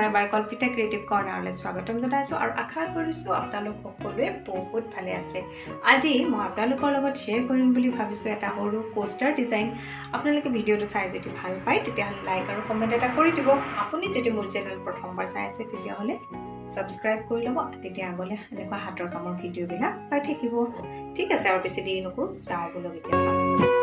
পুনৰ এবাৰ কল্পিতা ক্ৰিয়েটিভ কৰ্ণাৰলৈ স্বাগতম জনাইছোঁ আৰু আশা কৰিছোঁ আপোনালোক সকলোৱে বহুত ভালে আছে। আজি মই আপোনালোকৰ লগত শ্বেয়াৰ কৰিম বুলি ভাবিছোঁ এটা সৰু কোষ্টাৰ ডিজাইন আপোনালোকে ভিডিঅ'টো চাই যদি ভাল পায় তেতিয়াহ'লে লাইক আৰু কমেণ্ট এটা কৰি দিব। আপুনি যদি মোৰ চেনেল প্ৰথমবাৰ চাই আছে তেতিয়াহ'লে ছাবস্ক্ৰাইব কৰি ল'ব। তেতিয়া আগলৈ এনেকুৱা হাতৰ কামৰ ভিডিঅ'বিলাক পাই থাকিব। ঠিক আছে আৰু বেছি দেৰি নকৰোঁ চাওঁ বোলো এতিয়া চাওঁ